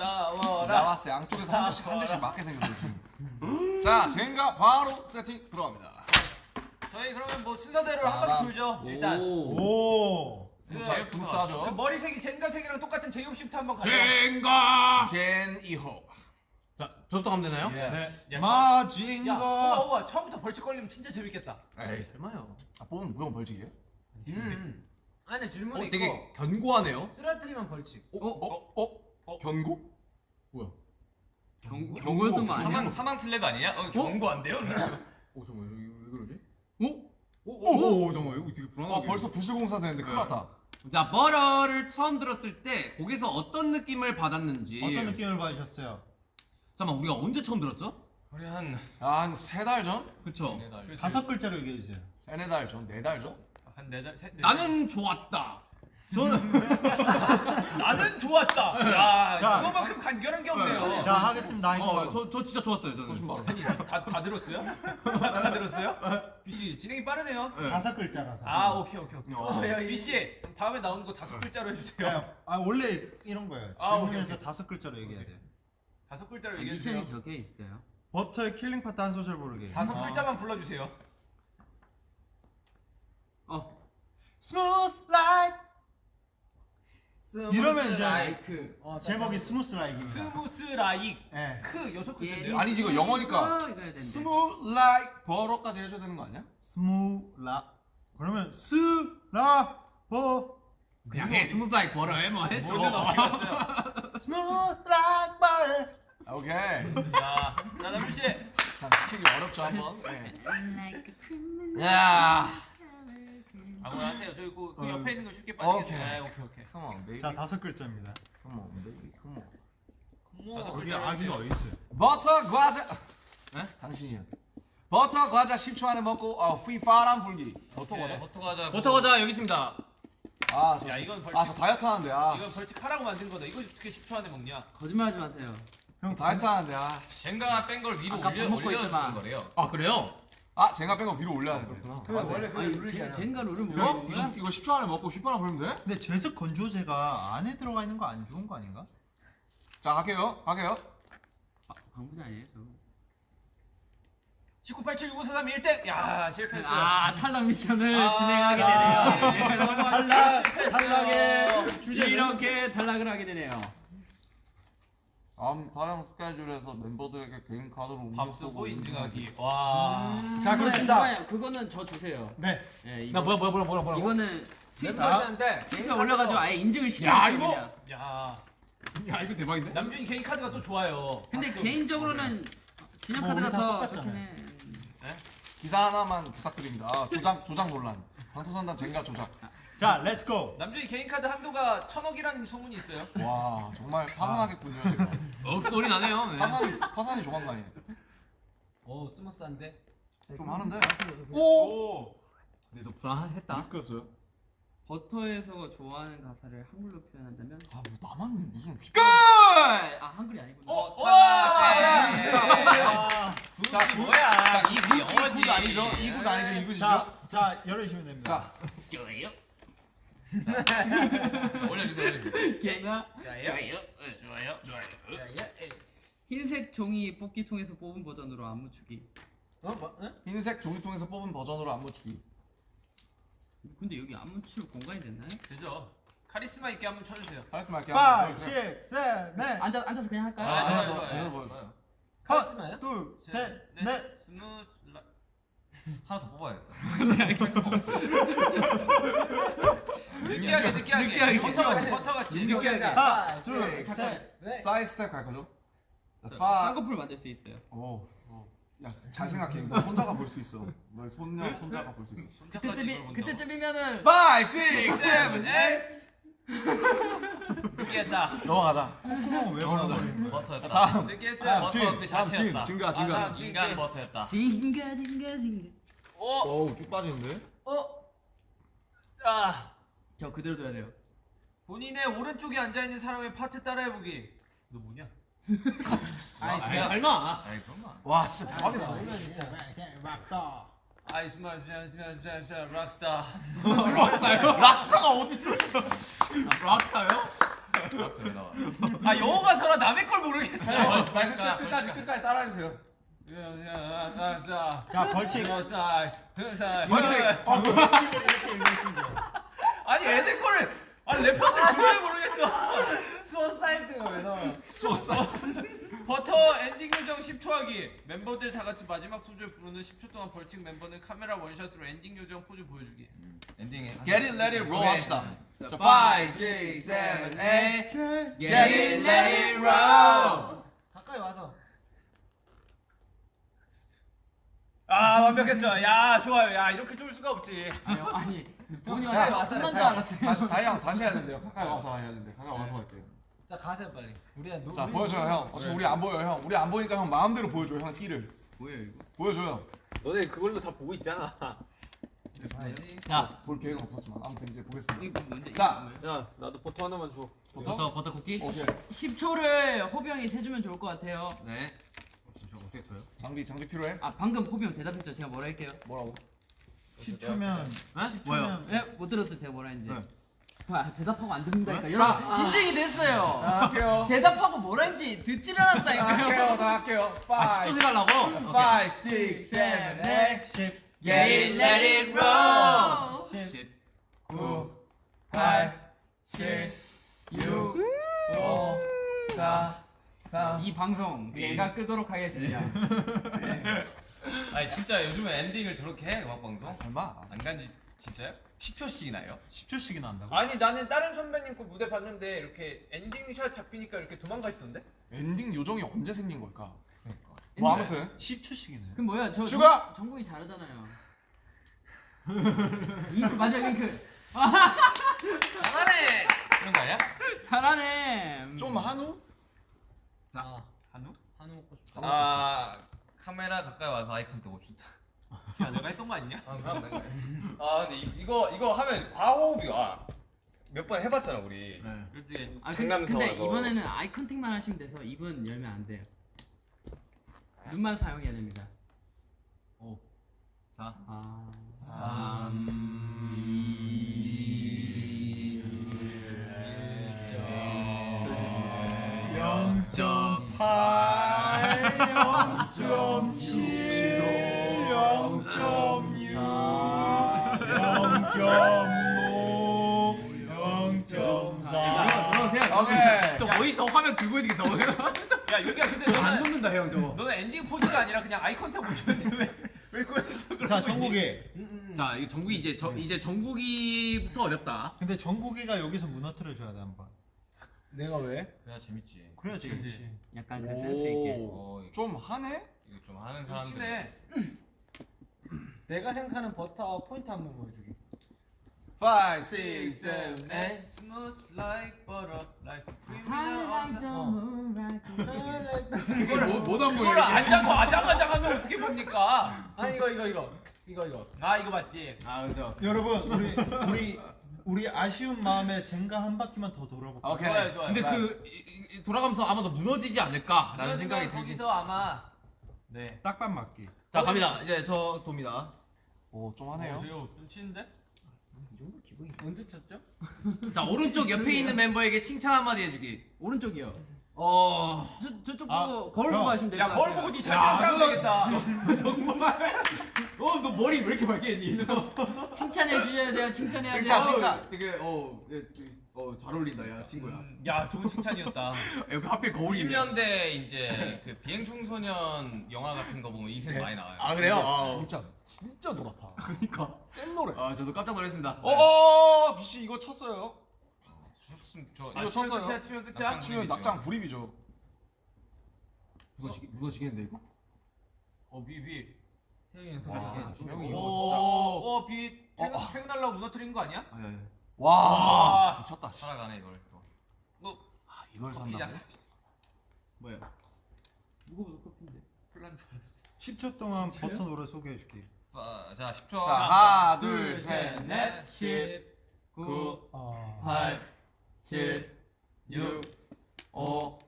싸워라. 나왔어. 양쪽에서 한 대씩 한 대씩 맞게 생겼어 지금. 자, 젠가 바로 세팅 들어갑니다. 저희 그러면 뭐 순서대로 한 바퀴 돌죠. 일단 오. 오. 스무스, 그 스무스하죠. 머리색이 젠가 색이랑 똑같은 제이홉 씨부터 한번 가요. 젠가. 젠 2호. 자 저부터 가면 되나요? Yes. 네. 야, 마징가. 호바 호바 처음부터 벌칙 걸리면 진짜 재밌겠다. 에이 설마요. 아, 뽑으면 무조건 벌칙이에요? 음. 안에 질문이 어 있고 되게 견고하네요. 쓰러뜨리면 벌칙 어? 어? 어? 견고? 뭐야? 경 경고. 경고도 아니야. 사망 사망 flag 아니냐? 어 경고한데요? 오 잠깐 왜, 왜 그러지? 오? 오, 오, 잠깐 이거 되게 아, 불안하게. 벌써 부실공사 되는데 큰일 났다. 자 Butter를 처음 들었을 때 곡에서 어떤 느낌을 받았는지. 어떤 느낌을 받으셨어요? 잠깐 우리가 언제 처음 들었죠? 우리 한한 세 달 전? 그쵸? 네 달. 다섯 글자로 얘기해 주세요. 세네 달 전? 네 달 전? 한 네 달, 셋, 네 나는 좋았다. 저는 나는 좋았다. 야, 자. 이거만큼 간결한 게 없네요. 자 하겠습니다. 어, 저, 저 진짜 좋았어요. 저는. 아니, 다, 다 들었어요? 다 들었어요? 비씨 진행이 빠르네요. 다섯 글자라서. 아, 오케이, 오케이, 오케이. 어. 비씨 다음에 나오는 거 다섯 글자로 해주세요. 야, 아 원래 이런 거예요. 아, 오케이, 질문에서 오케이. 다섯 글자로 얘기해야 돼. 다섯 글자로 얘기해 주세요. 미션이 적혀 있어요. 버터의 killing part 한 소절 부르기. 다섯 글자만 불러주세요. 어 Smooth li 이러면 이제 like. 제목이 Smooth like입니다. Smooth like 예. 크 여섯 글자인데요. 아니지, 이거 영어니까. 어. Smooth like butter까지 해줘야 되는 거 아니야? Smooth li. 그러면 스라 버. 그냥 해. Smooth like butter 해. 뭐 해줘. Smooth like bu. 아, 오케이. 자, 자 남준 씨. 참 시키기 어렵죠 한번. 예. 야. 아무나 하세요. 저기 그, 그 옆에 있는 거 쉽게 오케이. 빠지겠어요. 오케이, 오케이. Come on, baby. 자 다섯 글자입니다. Come on, baby. Come on. 뭐, 거기 글자로 아기가 해주세요. 어디 있어요? 버터 과자. 네? 당신이요. 버터 과자 10초 안에 먹고 어, 휘파람 불기. 버터 과자? 버터 과자. 버터 과자 여기 있습니다. 아, 저, 야, 이건 벌칙. 아, 저 다이어트 하는데. 아, 이건 벌칙 하라고 만든 거다. 이거 어떻게 10초 안에 먹냐? 거짓말하지 마세요. 형 다이어트 하는데. 아, 젠가 뺀걸 위로 아까 올려 먹고 올려주는 있더만. 거래요. 아 그래요? 아, 젠가 뺀 거 위로 올려야 되구나. 그래 원래 그 아니 룰이 제, 아니야. 젠가 룰을 이거 모르는 20, 거야? 이거 10초 안에 먹고 휘파람 불면 돼? 근데 제습 건조제가 안에 들어가 있는 거 안 좋은 거 아닌가? 자, 갈게요. 갈게요. 방부제 아니에요 저. 19876543 1등. 야, 실패했어요. 아 탈락 미션을 아, 진행하게 아, 되네요. 예. 탈락! 탈락의 주제는 이렇게 탈락을 하게 되네요. 다음 촬영 스케줄에서 멤버들에게 개인 카드로 밥 쓰고 인증하기. 와. 자 그렇습니다. 잠깐만요. 그거는 저 주세요. 네. 예, 이거, 뭐야 뭐야 뭐야 뭐야 이거는 멤버들한테 트위터 올려가지고 아예 인증을 시켜요. 야, 이거! 그냥. 야. 야 이거 대박인데? 남준이 개인 카드가 또 좋아요. 근데 개인적으로는 진영 뭐 카드가 우리 다 더 똑같잖아요. 좋긴 해. 기사 하나만 부탁드립니다. 아, 조작 조작 논란. 방탄소년단 젠가 조작. 자 Let's go. 남준이 개인 카드 한도가 천억이라는 소문이 있어요. 와 정말 파산하겠군요. 어 소리 나네요. 네. 파산이 파산이 조만간이에요. 오 스무스한데. 좀 하는데. 오. 근데 너 불안했다. 리스크였어요. 버터에서 좋아하는 가사를 한글로 표현한다면 아 뭐 나만 무슨 휘. 끝! 아 한글이 아니구나. 어, 아, 자 뭐야? 자, 이구 이굿 아니죠? 이굿 아니죠? 이굿이죠? 자, 자 열어주시면 됩니다. 자? 올려주세요 올려주세요. 걔가 좋아요. 좋아요. 흰색 종이 뽑기통에서 뽑은 버전으로 안무추기. 어 뭐? 응? 흰색 종이통에서 뽑은 버전으로 안무 주기. 근데 여기 안무출 공간이 됐나요? 되죠. 카리스마 있게 한번 쳐주세요. 카리스마 할게요. 5, 6, 7, 8. 앉아 앉아서 그냥 할까요? 아, 좋아요, 더, 좋아요. 하나 더 보여주세요. 카리스마요? 둘, 셋, 네. 넷. Smooth li... 하나 더 뽑아야겠다. 느끼하게 느끼하게. 느끼하게. 버터 같이 버터 같이. 느끼하게. 하나, 둘, 둘, 셋. 넷. 사이드 스텝 갈 거죠? 자, 쌍꺼풀 만들 수 있어요. 오, 야, 잘 생각해. 너 손자가 볼 수 있어. 너의 손녀, 손자가 볼 수 있어. 그때쯤이 그때쯤이면은 5, 6, 7, 8. 느끼했다. 넘어가자. 콧구멍 왜 벌어버리는 거야? 버터였다. 다음. 느끼했어요. 진, 버터 그 다음 진, 자체였다. 진가, 아, 진가. 인간 버터였다. 징가 징가 징가. 오. 어우, 쭉 빠지는데? 어. 아. 저 그대로 둬야 돼요. 본인의 오른쪽에 앉아 있는 사람의 파트 따라해 보기. 너 뭐냐? 아이 설마. 아이 그만. 와, 진짜 대박이다. 락스타. 아이스마 자자자자 락스타. 락스타가 어딨어? 락타요? 버터 왜 나와? 아 영어 가서라 남의 걸 모르겠어. 그러니까 끝까지, 끝까지 따라해 주세요. 자자자. 자 벌칙. 벌칙. 벌칙. 어, 벌칙을 이렇게 읽으시면 돼요. 아니 애들 거를 아 래퍼들 도저히 모르겠어. suicide가 왜 나와? suicide. 버터 엔딩 요정 10초 하기. 멤버들 다 같이 마지막 소절 부르는 10초 동안 벌칙 멤버는 카메라 원샷으로 엔딩 요정 포즈 보여주기. 엔딩에 Get it, let it roll 합시다. 자, 5, 6, 7, 8. Get it, let it roll. 가까이 와서. 아 완벽했어. 야 좋아요. 야 이렇게 좋을 수가 없지. 아니 본이 야, 와서 와서 끝난 줄 다이- 알았어요. 다시, 다이 형 다시 해야 된대요. 가까이 와서 해야 된대. 가까이 와서 할게요. 자 가세요 빨리. 우리가 노. 자, 보여줘요, 형. 어차피 우리 안 보여요, 형. 우리 안 보니까 형 마음대로 보여줘요, 형 티를. 뭐예요 이거? 보여줘요. 너네 그걸로 다 보고 있잖아. 자 볼 계획은 없었지만 아무튼 이제 보겠습니다. 뭔데? 자. 야 나도 버터 하나만 줘. 버터 버터 쿠키 오케이. 10초를 호병이 세주면 좋을 것 같아요. 네 어, 진짜 어떻게 돼요? 장비 장비 필요해? 아 방금 호병 대답했죠. 제가 뭐라 할게요. 뭐라고? 10초면 에? 뭐요? 네? 못 들었죠 제가 뭐라 했는지. 네. 아, 대답하고 안 듣는다니까. 여러분 인증이 됐어요. 할게요. 대답하고 뭐라 했는지 듣질 않았다니까요. 할게요. 다 할게요. 아 10초 세달라고? 5, 6, 7, 8 10, Get it, let it roll 10, 9 8 7 6 5 4 3이 방송 제가 끄도록 하겠습니다. 아니 진짜 요즘에 엔딩을 저렇게 해 음악 방송? 설마 안 간지 진짜요? 10초씩이나 해요? 10초씩이나 한다고? 아니 나는 다른 선배님 거 무대 봤는데 이렇게 엔딩 샷 잡히니까 이렇게 도망가시던데? 엔딩 요정이 언제 생긴 걸까? 뭐 아무튼 10초씩이네 그럼 뭐야? 저 슈가! 정- 정국이 잘하잖아요. 잉크 맞아 잉크. 잘하네. 그런 거 아니야? 잘하네. 좀 한우? 한우? 한우 먹고 싶다. 아 카메라 가까이 와서 아이컨 뜨고 싶다 야 내가 했던 거 아니냐? 아 그럼 된 거야 아 근데 이, 이거 이거 하면 과호흡이 와 몇 번 해봤잖아 우리 그렇지. 아 근데. 근데 이번에는 아이 컨택만 하시면 돼서 입은 열면 안 돼요. 눈만 사용해야 됩니다. 4 아. 점8 0.7 0.6 저 모니터 화면 들고 있는 게 너무 야 윤기야 근데 안 녹는다 형 저거. 너는 엔딩 포즈가 아니라 그냥 eye contact 못했는데 왜왜 그런 자? 정국이. 자 이거 정국이 이제 저, 이제 정국이부터 어렵다. 근데 정국이가 여기서 무너뜨려 줘야 돼 한번. 내가 왜? 그래야 재밌지 그래야 재밌지 약간 그 센스 있게. 어 이거 좀 하네? 이거 좀 하는 사람들 친해. 내가 생각하는 버터 포인트 한번 보여주기. 5, 6, 7, 8 Smooth like butter, like cream Highlight the. 이게 뭐, 뭐다 그걸 앉아서 아장아장 하면 어떻게 봅니까? 아 이거 이거 이거 이거 이거. 아 이거 맞지? 아 그죠 여러분 우리 우리 우리 아쉬운 마음에 젠가 한 바퀴만 더 돌아볼까? 오케이 좋아요 좋아요. 근데 그 이- 이- 돌아가면서 아마 더 무너지지 않을까라는 생각이 들긴 거기서 아마 네. 딱밤 맞기 자 갑니다 이제 저 돕니다 오좀 하네요 이거 좀 치는데? 언제 쳤죠? 자 오른쪽 옆에 있는 멤버에게 칭찬 한마디 해주기 오른쪽이요. 어 저 저쪽 아, 보고 거울 형. 보고 하시면 될것 야 같아요. 거울 보고 네 자신한테 하면 되겠다. 어, 너 머리 왜 이렇게 밝게 했니? 칭찬해 주셔야 돼요. 칭찬해야 돼요. 칭찬, 칭찬. 되게 어, 예, 어, 잘 어울린다, 야 친구야. 음, 야 좋은 칭찬이었다. 옆에 하필 거울이네. 90년대 이제 그 비행 청소년 영화 같은 거 보면 이색 많이 나와요 아 그래요? 아, 진짜 진짜 노랗다 그러니까. 센 노래 아 저도 깜짝 놀랐습니다. 어어 비씨 이거 쳤어요 쳤음 저 이거 쳤어요. 끝이야 치면 끝이야. 낙장 치면 낙장 불입이죠 무너지게 무너지겠는데 이거? 어 비, 비. 태경이 연습. 와 형이 이거 오. 진짜 어 비. 어, 퇴근, 어. 퇴근하려고 무너뜨린 거 아니야? 아니 아니. 와 아. 미쳤다 씨. 살아가네 이걸 또 너 아, 이걸 커피잖아. 산다고? 뭐야? 무거워서 커피인데. 플란 줄 알았어. 10초 동안 버터 노래 소개해 줄게 자, 자 10초 자 하나 둘 셋 넷 10, 9, 어... 8, 7, 6, 5,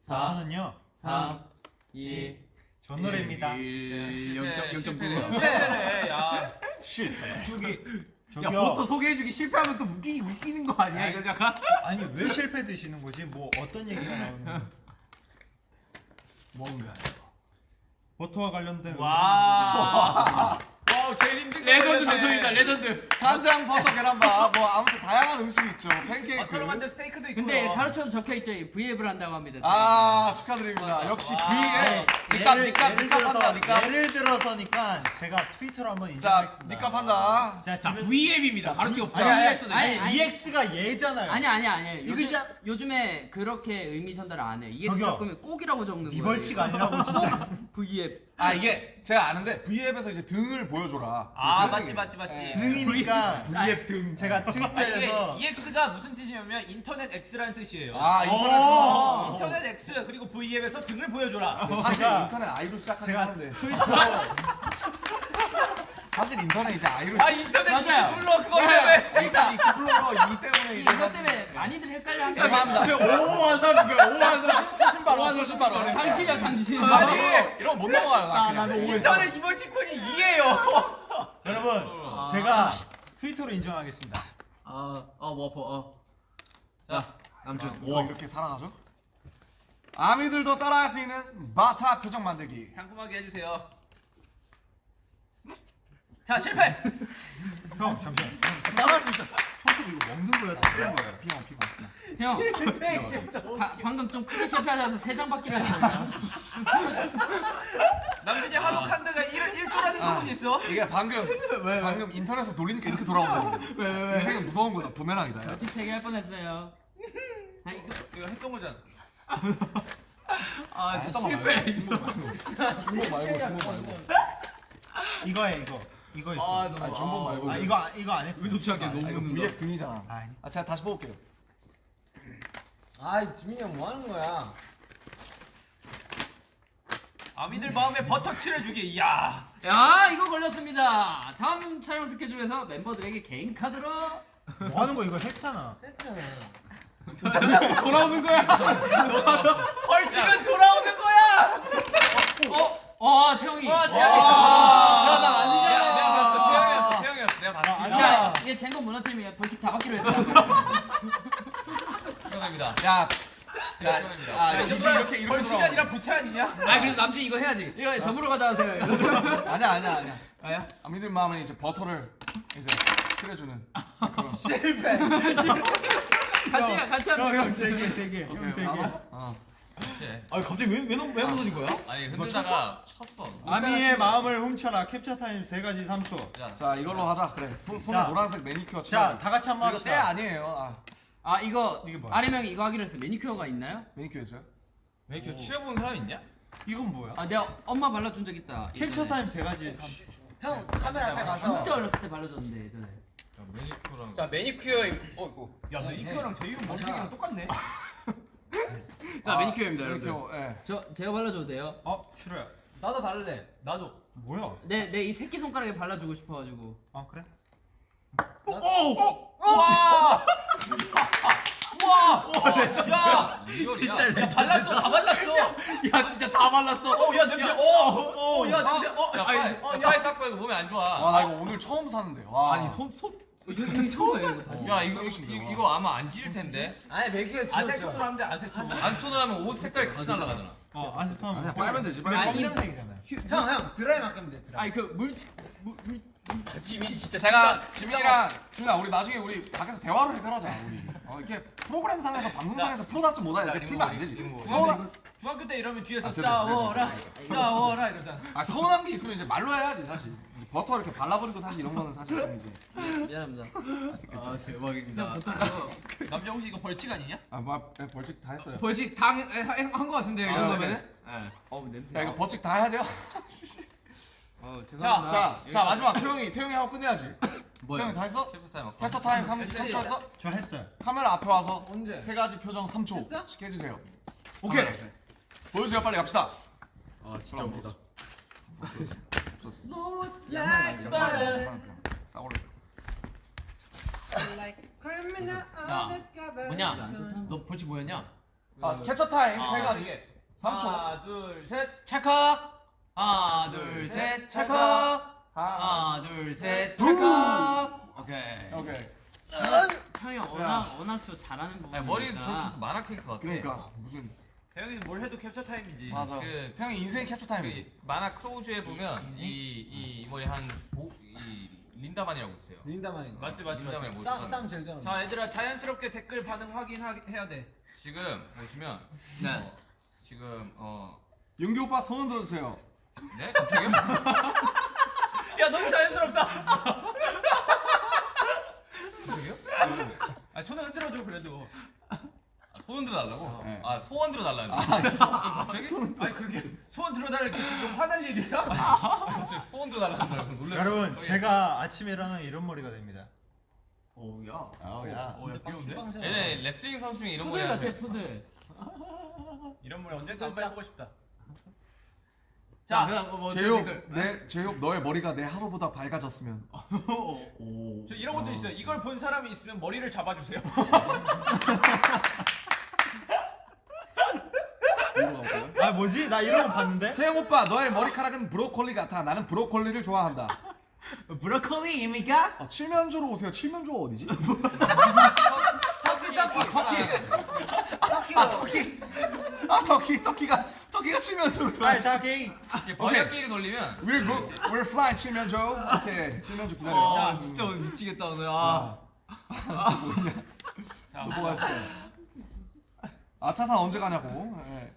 4, 버터는요 3, 2, 저 노래입니다 1 실패, 0.0.9. 실패래. 야. 실패 저기 야 저기요 버터 소개해주기 실패하면 또 웃기 웃기는 거 아니야 이거 약간? 아니 왜 실패 드시는 거지? 뭐 어떤 얘기가 나오는 거야? 뭔가 버터와 관련된 와. 와우 제일 힘든 거 레전드 그랬네. 대전이다 레전드. 간장 버섯 계란밥 뭐 아무튼 다양한 음식이 있죠 팬케이크 버터로 만든 스테이크도 있고요. 근데 가르쳐서 적혀 있죠. V앱을 한다고 합니다. 아 축하드립니다 역시 니값 예를, 니값 예를 니값 한다 니값 예를 들어서니까 제가 트위터로 한번 자 인정하겠습니다 니값 한다 자자 집에 V앱입니다. 가르치고 아니, EX가 얘잖아요 아니 아니 아니. 요즘? 요즘에 그렇게 의미 전달 안 해. 이게 저기요. 적으면 꼭이라고 적는 네 거예요. 벌칙 아니라고 진짜 V앱. 아 이게 제가 아는데 V앱에서 이제 등을 보여줘라 아 그런 맞지. 맞지 맞지. 네. 등이니까 V앱 등. 제가 아, 이게 트위터에서 EX가 무슨 뜻이냐면 인터넷 X라는 뜻이에요. 아 인터넷 어, 인터넷 X 그리고 V앱에서 등을 보여줘라. 사실 인터넷 아이돌 시작하긴 제가 하는데 트위터로 사실 인터넷 이제 아이로 아 인터넷 맞아요. 불러 그걸 네. 왜? 그러니까 익스플로러 2 때문에 이제 사실- 때문에 많이들 헷갈려 한 죄송합니다. 거예요. 오한 사람 그 오한 사람 소신 바로 소신 바로 당신이야 당신. 아니 이런 거못 넘어가요 나 그냥. 인터넷 이모티콘이 이해요. 여러분 제가 트위터로 인정하겠습니다. 아어뭐 아파 어. 자 아무튼 이거 와 이렇게 살아가죠? 아미들도 따라할 수 있는 바타 표정 만들기 상큼하게 해주세요. 자 실패. 형 잠시만. 따라할 수 있어 손톱 이거 먹는 거야? 뜯는 거야? 피곤 피곤 형 바, 방금 좀 크게 실패하셔서 세장 받기로 했거든요. 남준이 한옥 한드가 1, 1조라는 소문이 있어. 이게 방금 방금 인터넷에서 돌리니까 이렇게 돌아오거든요 인생은 무서운 거다 부메랑이다 야. 벌칙 세개 할 뻔했어요. 아 이거 이거 했던 거잖아. 아 진짜 실패 중복 말고 중복 말고 이거에 이거 이거 있어. 아니 중복 말고 아 이거 안- 이거 안 했어. 의도치 않게 아, 이거 너무 V앱 등이잖아 아, 아 제가 다시 뽑을게요 아 지민이 형 뭐 하는 거야? 아미들 마음에 버터 칠해주기. 이야. 야 이거 걸렸습니다. 다음 촬영 스케줄에서 멤버들에게 개인 카드로 뭐 하는 거 이거 했잖아. 돌아오는 거야 벌칙은 돌아오는 거야. 어? 어 태영이. 와 대학이. 내가 내가 봤어 이게 젠건 문화팀이에요. 벌칙 다 받기로 했어요. 축하드립니다 야 축하드립니다 아, 이지 이렇게 이렇게 벌칙이 아니라 부채 아니냐? 아 그래도 남준 이거 해야지 이거 더불어 가자 하세요. 아니야 아니야 아니야 아야 아미들 마음에 이제 버터를 이제 칠해주는 그런 같이 가 같이 하면. 형형세개세개형 세 개. 어. 네. 아 갑자기 왜왜 왜 무너진 거야 아니 흔들다가 쳤어 아미의 마음을 훔쳐라 캡처 타임 세 가지 3초. 자자 이걸로 하자 그래 손, 손에 자. 노란색 매니큐어 자, 칠하고 다 같이 한번 이거 때 합시다. 아니에요 아 아 이거 이게 뭐야? 아래명이 이거 하기로 했어요. 매니큐어가 있나요? 매니큐어죠 왜 이렇게 칠해본 사람 있냐? 이건 뭐야? 아 내가 엄마 발라준 적 있다. 캡처 예전에. 타임 세 가지 3초. 형 카메라 앞에 가서 진짜 어렸을 때 발라줬는데 예전에. 자 매니큐어랑 자 매니큐어 이거 어 이거 야 매니큐어랑 제 이름 머리색이랑 똑같네. 자 매니큐어입니다 여러분들 매니큐어 예 저 제가 발라줘도 돼요? 어 싫어요. 나도 바를래. 나도. 뭐야? 내 내 이 새끼 손가락에 발라주고 싶어가지고. 아 그래? 야 진짜 발랐어 다 발랐어. 야 진짜 다 발랐어 어야 냄새. 어어야 냄새. 야 어. 빨리 야, 어, 빨리 닦고 이거 몸에 안 좋아 와 나 이거 오늘 처음 사는데 와 아니 손 손 처음이에요 이거 바지 야 이거 이거. 이거, 아마 안 지릴 텐데 아니 매기가 아세톤으로. 하면 돼 아세톤. 안스톤을 하면 옷 색깔이 같이 날아가잖아 어 아세톤 아니야 빨면 되지 빨면 검정색이잖아요. 형형 드라이 맡기면 돼. 드라이. 아니 그물 지민이 진짜 제가 지민이랑 지민아 우리 나중에 우리 밖에서 대화로 해결하자 우리 어, 이렇게 프로그램상에서 방송상에서 프로답지 못하는데 자, 풀면 안 되지 서운한, 중학교 때 이러면 뒤에서 아, 싸워라 싸워라 이러잖아. 아, 서운한 게 있으면 이제 말로 해야지 사실 버터 이렇게 발라버리고 사실 이런 거는 사실 좀 이제 미안합니다. 아 대박입니다 남자 혹시 이거 벌칙 아니냐? 아뭐 벌칙 다 했어요 벌칙 다한거 같은데요 이 아, 정도면은 어우 냄새. 야 이거 벌칙 다 해야 돼요 어 자, 죄송합니다. 자, 자 마지막 태형이 태형이 하고 끝내야지 뭐야 태형이 다 했어? 캡처 타임 캡처 타임 3, 3초 했어? 저 했어요. 카메라 앞에 와서 언제? 세 가지 표정 3초 했어? 씩 해주세요 오케이 보여주세요. 빨리 갑시다. 아 진짜 웃기다. 자 뭐냐? 너 벌칙 뭐였냐? 아 캡처 타임 아, 세 가지 이게. 3초. 하나 둘 셋. 찰칵 하나 둘셋. 찰칵 하나 둘셋. 찰칵 오케이. 오케이. 형이 워낙 워낙 또 잘하는 부분. 머리도 저렇게 해서 만화 캐릭터 같아. 그러니까. 무슨 태형이는 뭘 해도 캡처 타임이지. 맞아 그- 태형이 인생의 캡처 타임이지 그 만화 크로우즈에 보면 이, 이, 이 머리 한이 린다만이라고 있어요 린다만이. 맞지 맞지 맞지. 린다만이 뭐 쌈, 쌈 제일 잘한다. 자 얘들아 자연스럽게 댓글 반응 확인해야 돼. 지금 보시면 네 어, 지금 어 윤기 오빠 손 들어주세요 네? 갑자기요? 야 너무 자연스럽다. 아 손을 흔들어줘 그래도. 아, 소원 들어달라고? 네. 아 소원 들어달라는 갑자기? 아니 그렇게 소원 들어달라고 이렇게 화날 일이야? 갑자기 소원 알고 놀랐어 여러분 제가 아침에 일어나면 이런 머리가 됩니다. 오우야 아우야 어, 야, 귀여운데? 얘네 레슬링 선수 중에 이런 머리 같아 푸들. 이런 말 언제든 한번 해보고 싶다. 자, 그다음 뭐 제육 댓글. 내 제육 너의 머리가 내 하루보다 밝아졌으면. 오. 저 이런 것도 있어요. 이걸 본 사람이 있으면 머리를 잡아주세요. 이거 가볼까요? 아 뭐지? 나 이런 거 봤는데? 태영 오빠 너의 머리카락은 브로콜리 같아. 나는 브로콜리를 좋아한다. 브로콜리입니까? 아, 칠면조로 오세요. 칠면조가 어디지? 터키 터키 터키 아 터키. 아 터키 터키가 터키가 칠면조. 아이 다케이. 이게 번역기를 돌리면 We're go, we're flying 칠면조. 오케이 칠면조 기다려. 아 진짜 오늘 미치겠다 오늘. 아. 자, 또 뭐가 있을까요? 아 차산 언제 가냐고. 예.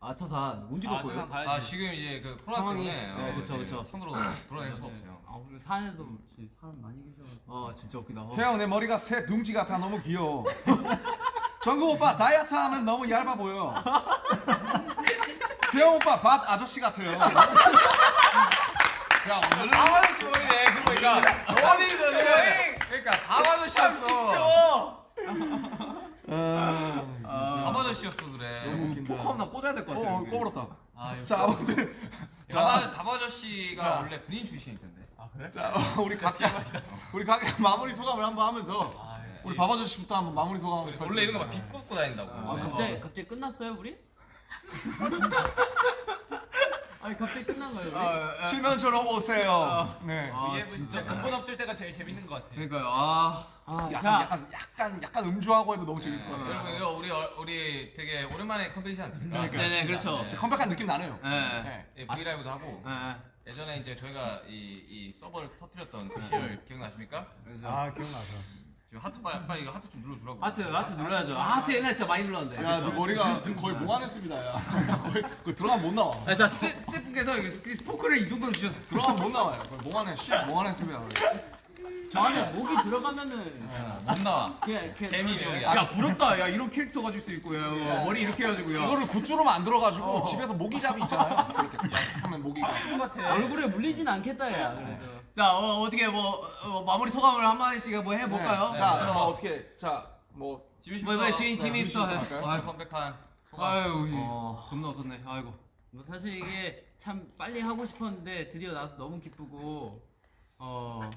아차산 아, 거예요? 세상 가야지. 아 지금 이제 그 코로나 상황이- 때문에 네, 어, 그쵸, 이제 그쵸. 손으로 돌아다닐 수가 없어요. 아 그리고 산에도 진짜 사람 많이 계셔가지고 아 진짜 웃기다. 어. 태영 내 머리가 새 둥지 같아 너무 귀여워. 정국 오빠 다이어트 하면 너무 얇아 보여. 태영 오빠 밥 아저씨 같아요. 야 오늘은 아저씨 머리네 그거 그러니까 어디든 그러니까 다마저씨였어 아, 다바저씨였어 그래. 너무 웃긴다. 포크 하나 꽂아야 될 것 같아. 어, 여기. 꺼버렸다. 아, 역시. 자 아무튼 자. 원래 군인 출신일 텐데. 아 그래? 자 우리 각자 우리 각자 마무리 소감을 한번 하면서 아, 역시. 우리 밥 아저씨부터 한번 마무리 소감. 원래- 원래 이런 거막 비꼬고 다닌다고. 아 네. 갑자기 갑자기 끝났어요 우리? 아니 갑자기 끝난 거예요? 아, 아, 칠면조로 오세요. 네. 아 이게 진짜 근본 없을 때가 제일 재밌는 것 같아. 그러니까요. 아. 아, 약간, 자 약간 약간 약간 음주하고 해도 너무 재밌을 것 같아요. 여러분 이거 우리 어- 우리 되게 오랜만에 컴백이지 않습니까? 네네 그렇죠. 진짜 컴백한 느낌 나네요. 예. 네. 예, V LIVE도 하고 예. 예전에 이제 저희가 이, 이 서버를 터뜨렸던 그 시절 기억나십니까? 아 기억나서. 지금 하트 빨리, 빨리 이거 하트 좀 눌러주라고. 하트 하트 눌러야죠. 아, 하트 옛날 진짜 많이 눌렀는데. 야, 너 머리가 거의 몽환했습니다. 야. 거의 그 들어가면 못 나와. 아, 자 스태, 스태프께서 포크를 이 정도로 주셔서 들어가면 못 나와요. 거의 몽환해. 씨, 몽환했습니다. 저 안에 목이 들어가면은 못 나와. 그냥 개미지옥이야. 야 부럽다. 야 이런 캐릭터 가질 수 있고 야 어, 머리 이렇게 해가지고요. 이거를 굿즈로 만들어가지고 집에서 모기잡이 있잖아요. 그렇게 딱 하면 모기가. 얼굴에 물리진 않겠다 야 그래도 자 어, 어떻게 뭐 어, 마무리 소감을 한 마디씩 뭐 해볼까요? 네. 자, 뭐 어떻게 자, 뭐 지민 뭐, 뭐 지민 지민 지민부터 씨부터? 아, 컴백한 소감. 아유 어. 겁나 웃었네. 아이고. 뭐 사실 이게 참 빨리 하고 싶었는데 드디어 나와서 너무 기쁘고 어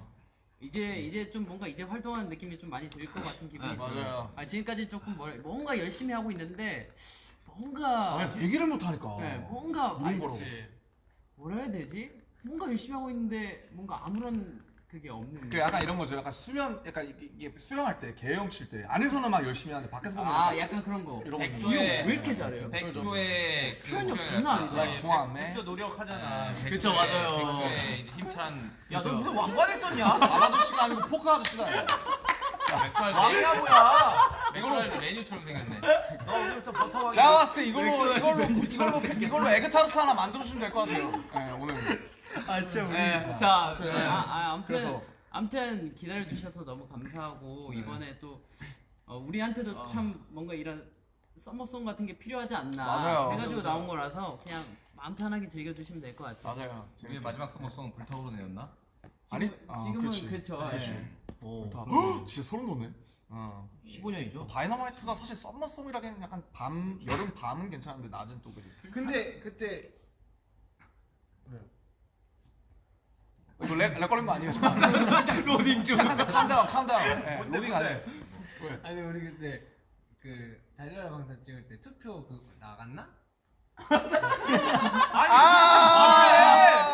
이제 이제 좀 뭔가 이제 활동하는 느낌이 좀 많이 들 것 같은 기분이 아, 들어요. 맞아요. 아 지금까지 조금 뭐, 뭔가 열심히 하고 있는데 뭔가 아, 얘기를 못 하니까. 네, 뭔가 아니. 뭐라 해야 되지? 뭔가 열심히 하고 있는데 뭔가 아무런 그게 없는 그 약간 이런 거죠. 약간 수면, 약간 이게- 이게 수영할 때, 개영 칠 때 안에서는 막 열심히 하는데 밖에서 보면 아 약간 약간 그런 거 이런 거. 백조의- 왜 이렇게 잘해요? 백조의 그 표현력 수영이랄까. 장난 man. 진짜 노력하잖아. 백조의- 그쵸, 맞아요. 백조의 힘찬 야, 너 무슨 왕관을 썼냐? 밥 아저씨가 아니고 포크 아저씨다. 맥주할 왕이야 뭐야? 맥주할 메뉴처럼 생겼네. 너 오늘부터 버터왕이. 제가 봤을 때 이걸로 이걸로 이걸로 이걸로 에그 타르트 하나 만들어 주시면 될 것 같아요. 네, 오늘. 아 진짜 우리. 네. 자 네. 아, 아 아무튼 그래서. 아무튼 기다려 주셔서 너무 감사하고 이번에 또 어, 우리한테도 참 뭔가 이런 summer song 같은 게 필요하지 않나 맞아요. 해가지고 나온 거라서 그냥 마음 편하게 즐겨 주시면 될 것 같아요. 맞아요. 우리의 마지막 summer song은 불타오르네였나? 아니, 지금, 아, 지금은 그렇지. 그렇죠. 그렇지. 예. 오, 다. 헉, 진짜 소름 돋네. 어. 15년이죠. 다이너마이트가 사실 summer song이라기엔 약간 밤 여름 밤은 괜찮은데 낮은 또 그지. 근데 그때 이거 렉, 렉 걸린 거 아니에요? 지금? 로딩 중. 잠깐 calm down calm down. 네, 로딩 안 해. 아니 우리 그때 그 달려라 방탄 찍을 때 투표 그 나갔나?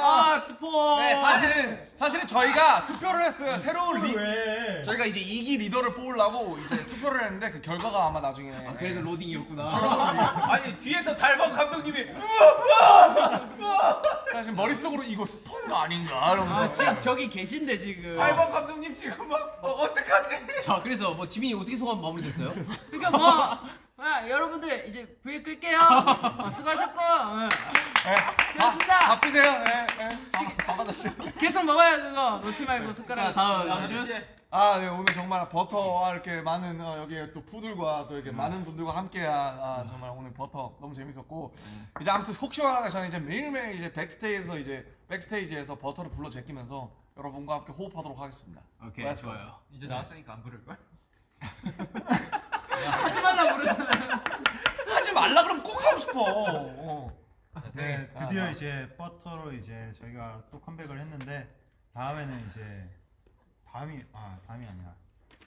아 스포. 네, 사실은 사실은 저희가 투표를 했어요. 새로운 리 왜? 저희가 이제 2기 리더를 뽑으려고 이제 투표를 했는데 그 결과가 아마 나중에 그래도 로딩이었구나. 아니 뒤에서 달방 감독님이 사실 머릿속으로 이거 스폰 거 아닌가 이러면서 아 지금 저기 계신데 지금. 달범 감독님 지금 막 어, 어떡하지? 자 그래서 뭐 지민이 어떻게 소감 마무리됐어요? 그러니까 뭐 아, 여러분들 이제 브이 끌게요. 어, 수고하셨고 어, 수고하셨습니다. 밥 드세요. 네, 네. 아저씨. 계속 먹어요 그거 놓지 말고 자 숟가락. 다음 다음 주. 아, 네, 오늘 정말 버터와 이렇게 많은 어, 여기 또 푸들과 또 이렇게 많은 분들과 함께한 아, 정말 오늘 버터 너무 재밌었고 이제 아무튼 속 시원하게 저는 이제 매일매일 이제 백스테이지에서 이제 백스테이지에서 버터를 불러 제끼면서 여러분과 함께 호흡하도록 하겠습니다. 오케이. 좋아요. 이제 나왔으니까 안 부를 걸? 하지 말라 그러잖아요. 하지 말라 그러면 꼭 하고 싶어. 어. 네, 아, 드디어 아. 이제 버터로 이제 저희가 또 컴백을 했는데 다음에는 이제 다음이 아 다음이 아니라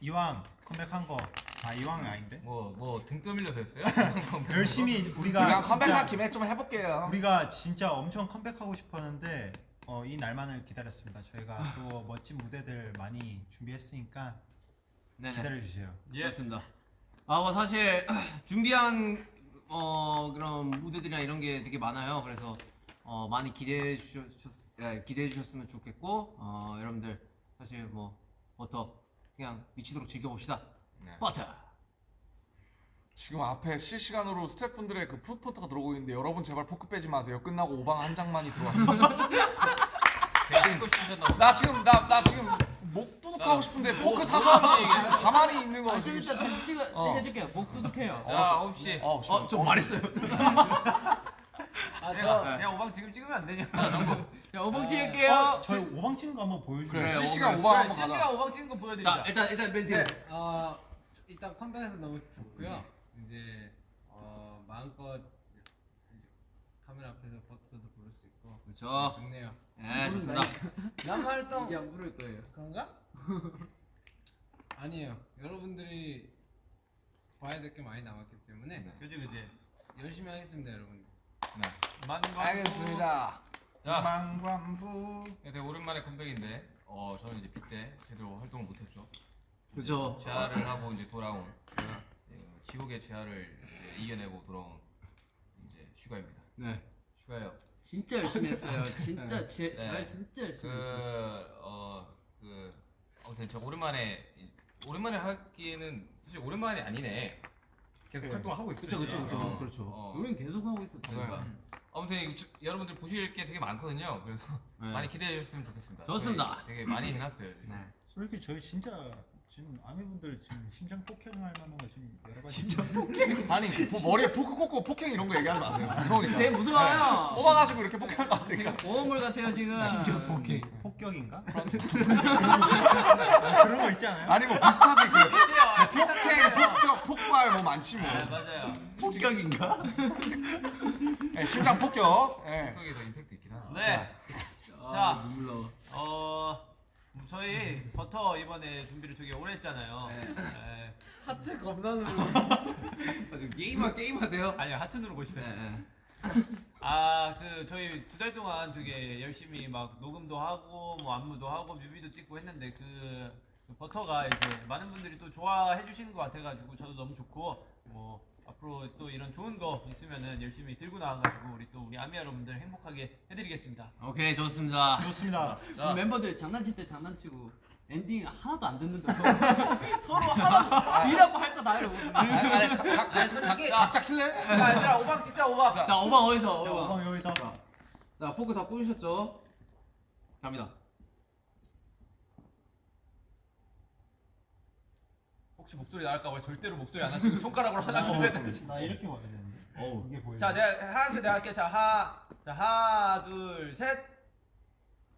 이왕 컴백한 거 아 이왕이 아닌데 뭐 뭐 등 떠밀려서 했어요? 열심히 우리가 우리가 컴백한 김에 좀 해볼게요. 우리가 진짜 엄청 컴백하고 싶었는데 어, 이 날만을 기다렸습니다. 저희가 또 멋진 무대들 많이 준비했으니까 네네. 기다려 주세요. 예. 그렇습니다. 아, 뭐 사실 준비한 어 그런 무대들이나 이런 게 되게 많아요. 그래서 어 많이 기대해 주셨 예, 기대해 주셨으면 좋겠고 어 여러분들 사실 뭐 버터 그냥 미치도록 즐겨봅시다. 네. 버터. 지금 앞에 실시간으로 스태프분들의 그 푸드포트가 들어오고 있는데 여러분 제발 포크 빼지 마세요. 끝나고 오방 한 장만이 들어왔습니다. 나 지금 나 나 지금 목 두둑하고 싶은데 포크 사서 가만히 있는 거 아, 좀 지금. 이따 다시 찍어 어. 해줄게요. 목 두둑해요. 자 9시. 어, 씨. 어, 좀 말했어요. 아, 내가 그냥 오방 지금 찍으면 안 되냐? 자, 오봉 찍을게요. 어, 저희 오방 치는 거 한번 보여주세요. 그래 실시간 오방 한번 가자. 실시간 오방 찍는 거 보여드리자. 자, 일단 일단 멘트. 네. 어, 일단 컴백해서 너무 좋고요. 이제 어, 마음껏 이제 카메라 앞에서 버트도 부를 수 있고 그렇죠. 좋네요. 예, 좋습니다. 남 활동 이제 안 부를 거예요. 그런가? 아니에요. 여러분들이 봐야 될 게 많이 남았기 때문에 그지 그지. 열심히 하겠습니다, 여러분. 만광. 알겠습니다. 자 망관부 네, 되게 오랜만에 컴백인데 어 저는 이제 그때 제대로 활동을 못했죠. 그렇죠. 재활을 하고 이제 돌아온 예, 지옥의 재활을 이제 이겨내고 돌아온 이제 슈가입니다. 네. 슈가요. 진짜 열심히 했어요. 진짜 제, 네. 잘 진짜 열심히 했어요. 그어그 아무튼 저 오랜만에 이- 오랜만에 하기에는 사실 오랜만이 아니네. 계속 활동을 하고 있어요. 그쵸, 그쵸, 그쵸. 어, 그렇죠. 어. 우린 계속 하고 있었죠. 그러니까. 아무튼 이거 주- 여러분들 보실 게 되게 많거든요. 그래서 네. 많이 기대해 주셨으면 좋겠습니다. 좋습니다. 되게 많이 해놨어요. 네. 솔직히 저희 진짜 지금 아미분들 지금 심장 폭행할 만한 거 지금 여러 가지 심장 아니 그 포- 머리에 포크 꽂고 폭행 이런 거 얘기하지 마세요. 무서우니까. 되게 무서워요. 뽑아가지고 이렇게 폭행할 것 같으니까. 오물 같아요 지금. 폭행 폭격인가? 그런 거 있지 않아요? 아니 뭐 비슷하지 그 그치요. 폭행, 폭격, 폭발 뭐 많지 뭐. 네, 맞아요. 폭격인가? 예, 심장 폭격. 예. 성격에 더 임팩트 있긴 하다. 네. 아, 자, 눈물 나와. 어 저희 버터 이번에 준비를 되게 오래 했잖아요. 네. 하트 겁나 누르. 아, 게임하 게임 하세요? 아니요 하트 누르고 있어요. 네, 네. 아그 저희 두 달 동안 되게 열심히 막 녹음도 하고 뭐 안무도 하고 뮤비도 찍고 했는데 그, 그 버터가 이제 많은 분들이 또 좋아해 주시는 것 같아가지고 저도 너무 좋고 뭐 앞으로 또 이런 좋은 거 있으면은 열심히 들고 나와가지고 우리 또 우리 아미 여러분들 행복하게 해드리겠습니다. 오케이 좋습니다. 좋습니다. 우리 멤버들 장난칠 때 장난치고 엔딩 하나도 안 듣는다. 서로, 하나도 니라고 할거 다 해요. 각- 각자 킬래? 자 얘들아 오방 찍자 오방. 자 오방 어디서? 자, 오방. 오방 여기서 자, 자 포크 다 꽂으셨죠? 갑니다. 혹시 목소리 나갈까봐 절대로 목소리 안 하시고 손가락으로 하나 둘셋 나 이렇게 봐야 되는데 어우. 이게 보여. 자 내가 하나씩 내가 할게 자 하나 자 하나 둘셋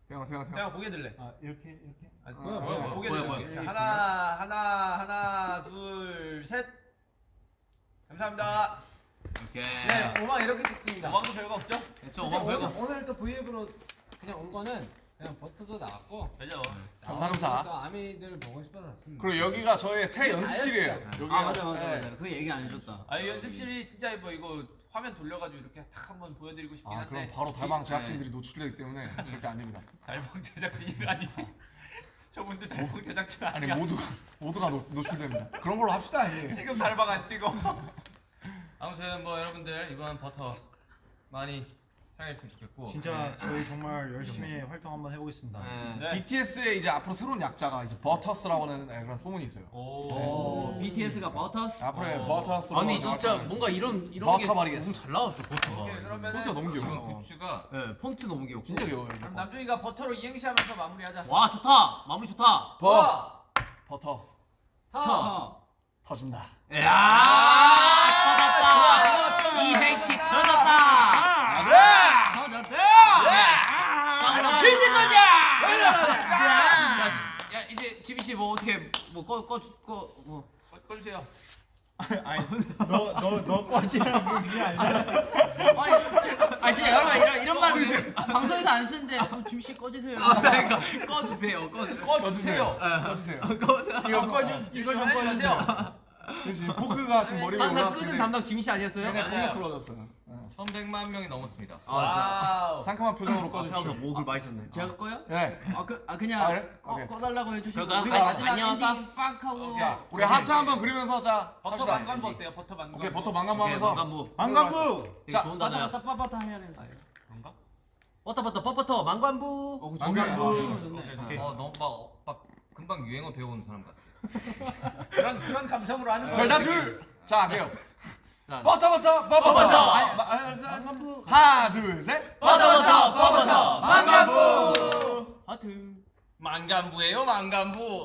태영 태영 태영. 내가 고개 들래 아 이렇게 이렇게 아, 뭐야, 뭐야, 뭐야, 고개 뭐야, 들래 뭐야. 자, 하나 하나 하나 둘셋 감사합니다 오케이. 네, 오만 이렇게 찍습니다. 오방도 별거 없죠? 저 오방 별거. 오늘, 오늘 또 브이앱으로 그냥 온 거는 그냥 버터도 나왔고 그죠? 감사, 감사. 또 아미들 보고 싶어서 왔습니다. 그리고 여기가 저의 새 연습실이에요. 여기 아 맞아 맞아 맞아. 그 얘기 안 해줬다. 아이 연습실이 진짜 뭐 이거 화면 돌려가지고 이렇게 탁 한번 보여드리고 싶긴 아 한데 그럼 바로 달방 네. 제작진들이 노출되기 때문에 절대 안 됩니다. 달방 제작진이라니 저분들 달방 제작진 아니 아니야 모두가 모두가 노, 노출됩니다. 그런 걸로 합시다. 예. 지금 달방 안 찍어 아무튼 뭐 여러분들 이번 버터 많이 사랑했으면 좋겠고 진짜 저희 정말 열심히 활동 한번 해보겠습니다. 네. 네. BTS의 이제 앞으로 새로운 약자가 이제 버터스라고 하는 네, 그런 소문이 있어요. 오오 BTS가 버터스. 앞으로 어. 버터스로 아니 진짜 뭔가 이런 이런 게 버터버리겠어. 너무 잘 나왔어 버터가. 오케이 그러면은 폰트가 너무 귀여워. 굿즈가 네 폰트 너무 귀엽고. 진짜 귀여워요. 이거. 그럼 남준이가 버터로 이행시 하면서 마무리하자 와 좋다. 마무리 좋다. 버 버터 터. 터진다. 야 터졌다. 이행시 터졌다. 터졌 지민 씨뭐 어떻게 뭐꺼꺼꺼뭐 꺼주세요 아니 너너너 꺼지라고 그게 아니라 아니, 지- 진짜 여러분 안 쓰는데 어, 짐씨 꺼지세요. 그러니까 꺼주세요. 꺼주세요. 꺼주세요. 꺼주세요. 이거 꺼주 이거 좀 꺼주세요. 지금 포크가 지금 머리 위에 항상 올라왔기 끄는 담당 지민 씨 아니었어요? 굉장히 공격스러워졌어요. 네. 1100만 명이 넘었습니다. 아, wow. 상큼한 표정으로 아, 생각보다 꺼주십시오. 목을 많이 썼네. 제가 꺼요? 네. 아, 그, 아 그냥 아, 그래? 꺼, 오케이. 꺼 달라고 해주시고 그럴까? 우리가 아, 마지막 안녕 할까? 엔딩 빡 하고 자, 우리 하트 한번 그리면서 자 버터 합시다. 만관부 어때요? 버터 만관부. 오케이 버터 만관부 오케이, 하면서 만관부. 만관부. 되게 자, 좋은 단어야. 빠따 빠따 해야 돼. 버터버터 뻣뻣터 만관부. 어, 만관부. 오케이. 어 너무 막, 막 금방 유행어 배워온 사람 같아. 그런 그런 감성으로 하는 거예요. 별다줄. 자. 자, 버터 버터 버터 버터. 하나 둘 셋. 버터 버터 뻣뻣터 만관부. 하트. 만관부예요 만관부.